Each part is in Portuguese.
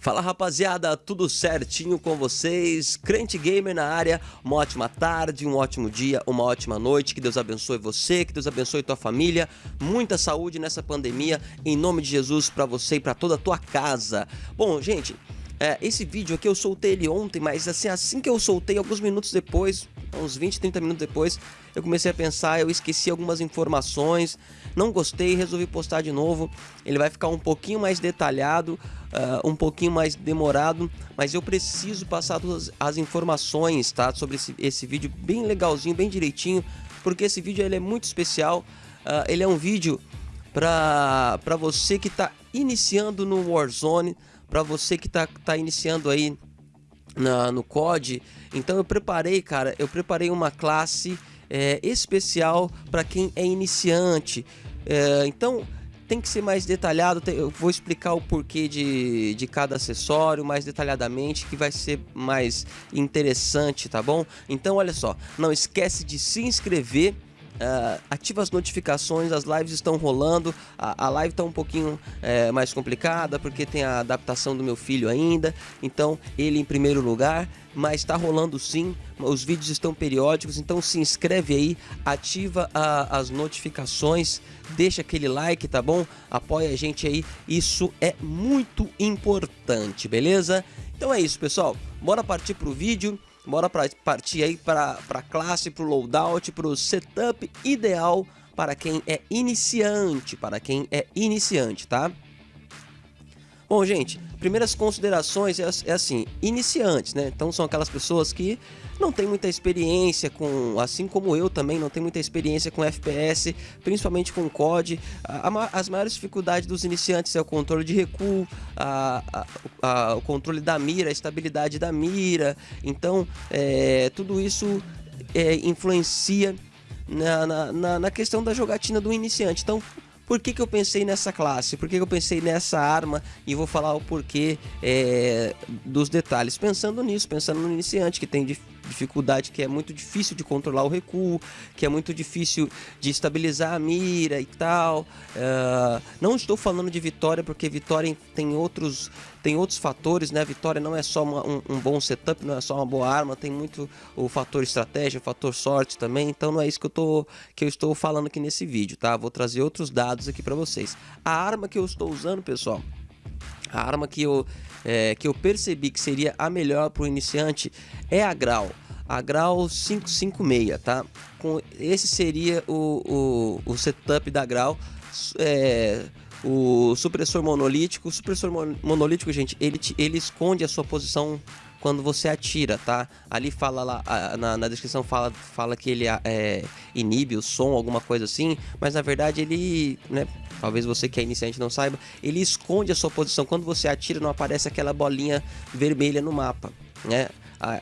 Fala rapaziada, tudo certinho com vocês? Crente Gamer na área, uma ótima tarde, um ótimo dia, uma ótima noite, que Deus abençoe você, que Deus abençoe tua família, muita saúde nessa pandemia, em nome de Jesus para você e para toda a tua casa. Bom, gente, é, esse vídeo aqui eu soltei ele ontem, mas assim, assim que eu soltei, alguns minutos depois, uns 20, 30 minutos depois, eu comecei a pensar, eu esqueci algumas informações, não gostei, resolvi postar de novo. Ele vai ficar um pouquinho mais detalhado, uh, um pouquinho mais demorado, mas eu preciso passar todas as informações, tá? Sobre esse, esse vídeo bem legalzinho, bem direitinho, porque esse vídeo ele é muito especial. Uh, ele é um vídeo para você que está iniciando no Warzone, para você que está tá iniciando aí na, no COD. Então eu preparei, cara, eu preparei uma classe é, especial para quem é iniciante. É, então tem que ser mais detalhado, eu vou explicar o porquê de, de cada acessório mais detalhadamente, que vai ser mais interessante, tá bom? Então olha só, não esquece de se inscrever Uh, ativa as notificações, as lives estão rolando. A, a live está um pouquinho é, mais complicada porque tem a adaptação do meu filho ainda. Então, ele em primeiro lugar, mas está rolando sim. Os vídeos estão periódicos, então se inscreve aí, ativa a, as notificações, deixa aquele like, tá bom? Apoia a gente aí, isso é muito importante, beleza? Então é isso, pessoal. Bora partir pro vídeo. Bora pra, partir aí para a classe, para o loadout, para o setup ideal para quem é iniciante, para quem é iniciante, tá? Bom, gente, primeiras considerações é, é, assim, iniciantes, né? Então são aquelas pessoas que não tem muita experiência com, assim como eu também, não tem muita experiência com FPS, principalmente com COD. A, a, as maiores dificuldades dos iniciantes é o controle de recuo, a, o controle da mira, a estabilidade da mira. Então, é, tudo isso é, influencia na, na, na questão da jogatina do iniciante. Então, por que, que eu pensei nessa classe? Por que, que eu pensei nessa arma? E vou falar o porquê é, dos detalhes. Pensando nisso, pensando no iniciante que tem dificuldade, que é muito difícil de controlar o recuo, que é muito difícil de estabilizar a mira e tal. Uh, não estou falando de Vitória, porque Vitória tem outros, tem outros fatores, né? Vitória não é só uma, um, um, bom setup, não é só uma boa arma, tem muito o fator estratégia, o fator sorte também. Então não é isso que eu, tô, que eu estou falando aqui nesse vídeo, tá? Vou trazer outros dados aqui para vocês. A arma que eu estou usando, pessoal, a arma que eu, é, que eu percebi que seria a melhor para o iniciante é a Grau. A Grau 556, tá? Com, esse seria o, o, o setup da Grau. É, o supressor monolítico. O supressor monolítico, gente, ele, ele esconde a sua posição quando você atira, tá? Ali fala lá, na, na descrição fala, fala que ele é, inibe o som, alguma coisa assim, mas na verdade ele, né, talvez você que é iniciante não saiba, ele esconde a sua posição. Quando você atira, não aparece aquela bolinha vermelha no mapa, né?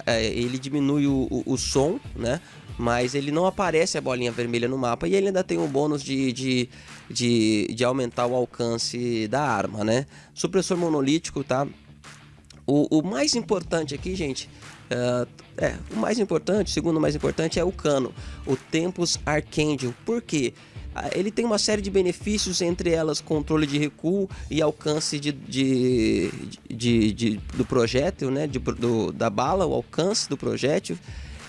ele diminui o, o, o, som, né? Mas ele não aparece a bolinha vermelha no mapa e ele ainda tem o bônus de, de, de, de aumentar o alcance da arma, né? Supressor monolítico, tá? O, o mais importante aqui, gente, uh, é, o mais importante, o segundo mais importante é o cano, o Tempus Arcangel. Por quê? Ele tem uma série de benefícios, entre elas controle de recuo e alcance de, de, de, de do projétil, né? De, do, da bala, o alcance do projétil.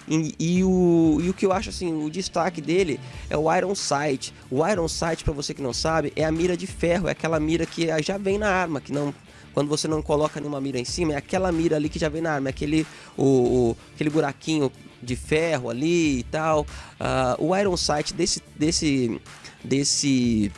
E, e, o, e o que eu acho assim, o destaque dele é o Iron Sight. O Iron Sight, para você que não sabe, é a mira de ferro, é aquela mira que já vem na arma, que não quando você não coloca nenhuma mira em cima, é aquela mira ali que já vem na arma, é aquele, o, o aquele buraquinho de ferro ali e tal. Uh, o Iron Sight desse, desse, desse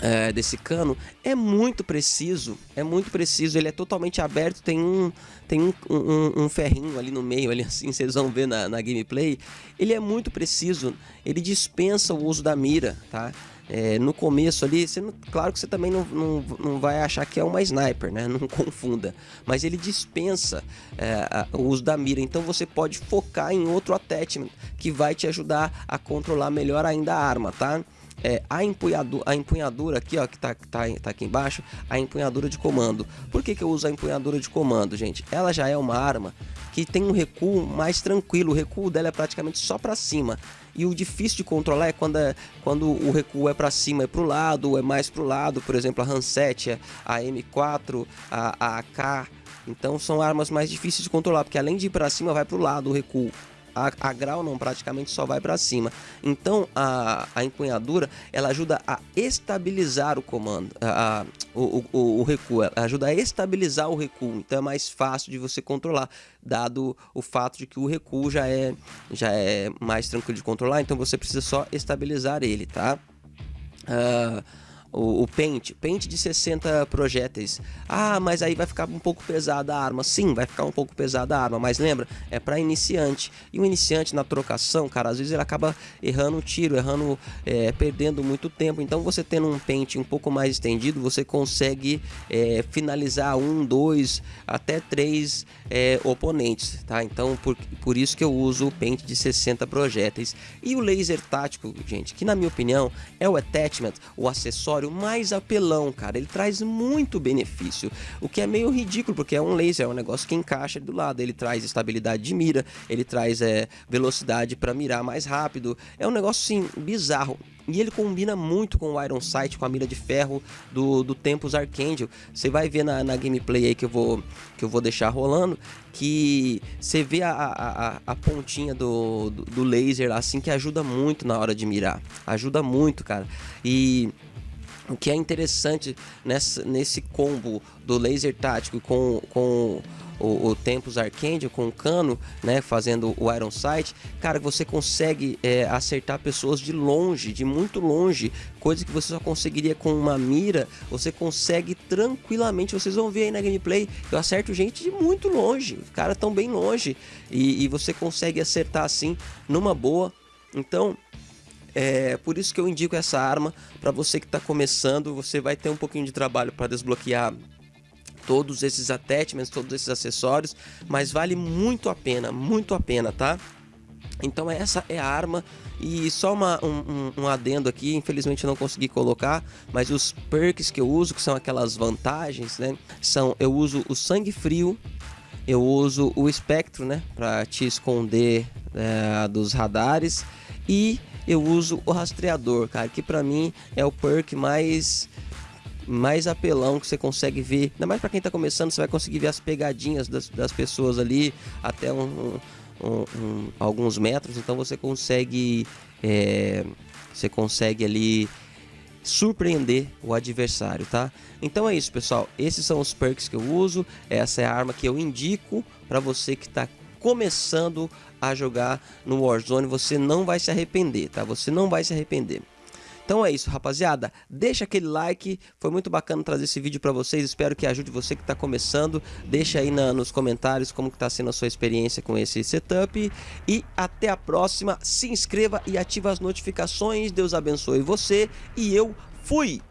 é, desse cano é muito preciso, é muito preciso, ele é totalmente aberto, tem um tem um, um, um, ferrinho ali no meio, ali assim, vocês vão ver na, na gameplay, ele é muito preciso, ele dispensa o uso da mira, tá? É, no começo ali, não, claro que você também não, não, não vai achar que é uma sniper, né? Não confunda. Mas ele dispensa é, a, o uso da mira, então você pode focar em outro attachment que vai te ajudar a controlar melhor ainda a arma, tá? é, a, empunhadura, a empunhadura aqui, ó, que tá, tá, tá aqui embaixo, a empunhadura de comando. Por que, que eu uso a empunhadura de comando, gente? Ela já é uma arma que tem um recuo mais tranquilo, o recuo dela é praticamente só para cima. E o difícil de controlar é quando, é, quando o recuo é para cima, é para o lado, é mais para o lado. Por exemplo, a Hanset, a M4, a, a AK. Então são armas mais difíceis de controlar, porque além de ir para cima, vai para o lado o recuo a, a grau não, praticamente só vai para cima. Então a, a empunhadura ela ajuda a estabilizar o comando, a, a o, o, o, recuo, ela ajuda a estabilizar o recuo. Então é mais fácil de você controlar, dado o fato de que o recuo já é, já é mais tranquilo de controlar. Então você precisa só estabilizar ele, tá? Uh, o, o pente, pente de 60 projéteis. Ah, mas aí vai ficar um pouco pesada a arma. Sim, vai ficar um pouco pesada a arma, mas lembra, é para iniciante. E o iniciante na trocação, cara, às vezes ele acaba errando o tiro, errando, é, perdendo muito tempo. Então você tendo um pente um pouco mais estendido, você consegue é, finalizar um, dois, até três é, oponentes, tá? Então por, por isso que eu uso o pente de 60 projéteis. E o laser tático, gente, que na minha opinião é o attachment, o acessório acessório mais apelão, cara. Ele traz muito benefício, o que é meio ridículo, porque é um laser, é um negócio que encaixa do lado. Ele traz estabilidade de mira, ele traz é, velocidade para mirar mais rápido. É um negócio, sim, bizarro. E ele combina muito com o Iron Sight, com a mira de ferro do, do Tempos Archangel. Você vai ver na, na gameplay aí que eu vou, que eu vou deixar rolando, que você vê a, a, a pontinha do, do, do laser assim que ajuda muito na hora de mirar. Ajuda muito, cara. E o que é interessante nessa, nesse combo do laser tático com, com o, o Tempus Arcangel, com o cano, né, fazendo o Iron Sight, cara, você consegue é, acertar pessoas de longe, de muito longe, coisa que você só conseguiria com uma mira, você consegue tranquilamente, vocês vão ver aí na gameplay, eu acerto gente de muito longe, os caras tão bem longe, e, e você consegue acertar assim, numa boa, então é por isso que eu indico essa arma para você que está começando. Você vai ter um pouquinho de trabalho para desbloquear todos esses attachments, todos esses acessórios, mas vale muito a pena, muito a pena, tá? Então essa é a arma e só uma, um, um, um, adendo aqui, infelizmente eu não consegui colocar, mas os perks que eu uso, que são aquelas vantagens, né? São, eu uso o sangue frio, eu uso o espectro, né? Para te esconder é, dos radares e eu uso o rastreador, cara, que pra mim é o perk mais mais apelão que você consegue ver. Ainda mais para quem tá começando, você vai conseguir ver as pegadinhas das, das pessoas ali até um, um, um, alguns metros. Então você consegue, é, você consegue ali surpreender o adversário, tá? Então é isso, pessoal. Esses são os perks que eu uso. Essa é a arma que eu indico para você que está começando a jogar no Warzone, você não vai se arrepender, tá? Você não vai se arrepender. Então é isso, rapaziada. Deixa aquele like, foi muito bacana trazer esse vídeo para vocês. Espero que ajude você que está começando. Deixa aí na, nos comentários como está sendo a sua experiência com esse setup. E até a próxima. Se inscreva e ative as notificações. Deus abençoe você e eu fui!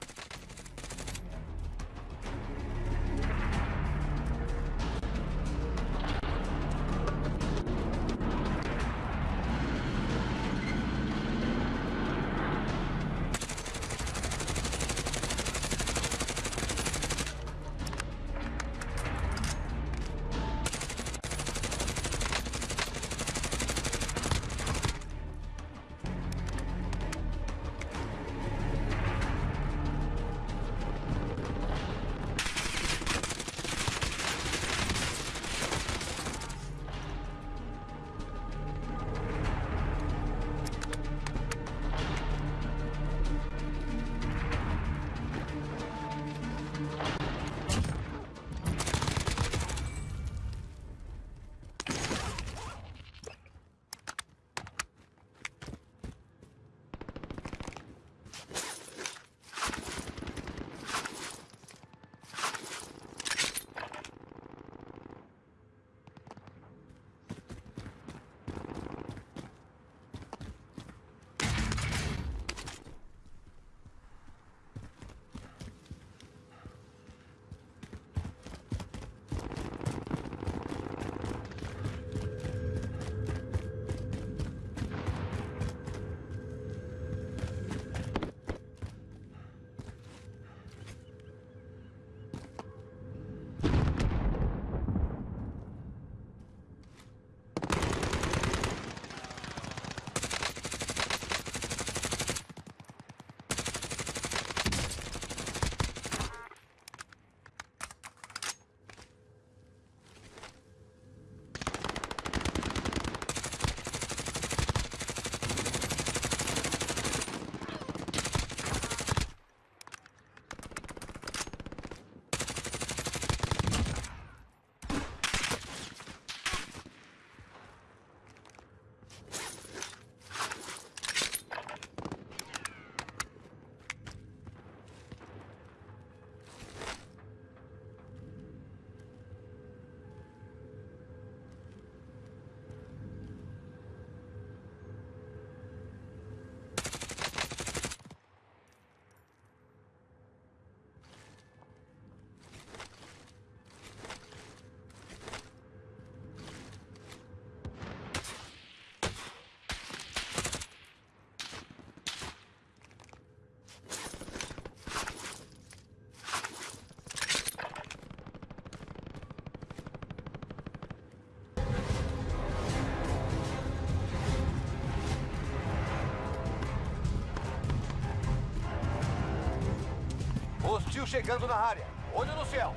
Hostil chegando na área. Olho no céu.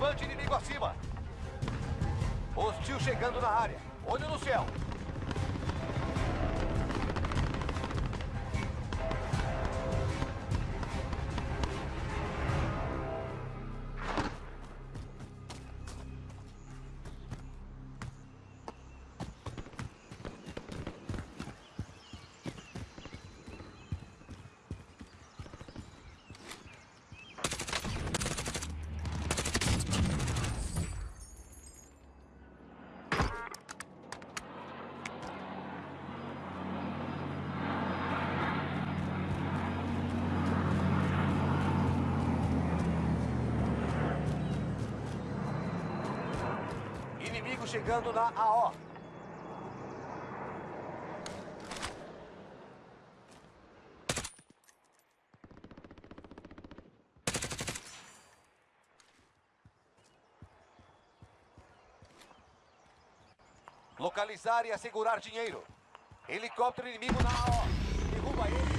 Bande inimigo acima. Hostil chegando na área. Olho no céu. Chegando na AO. Localizar e assegurar dinheiro. Helicóptero inimigo na AO. Derruba ele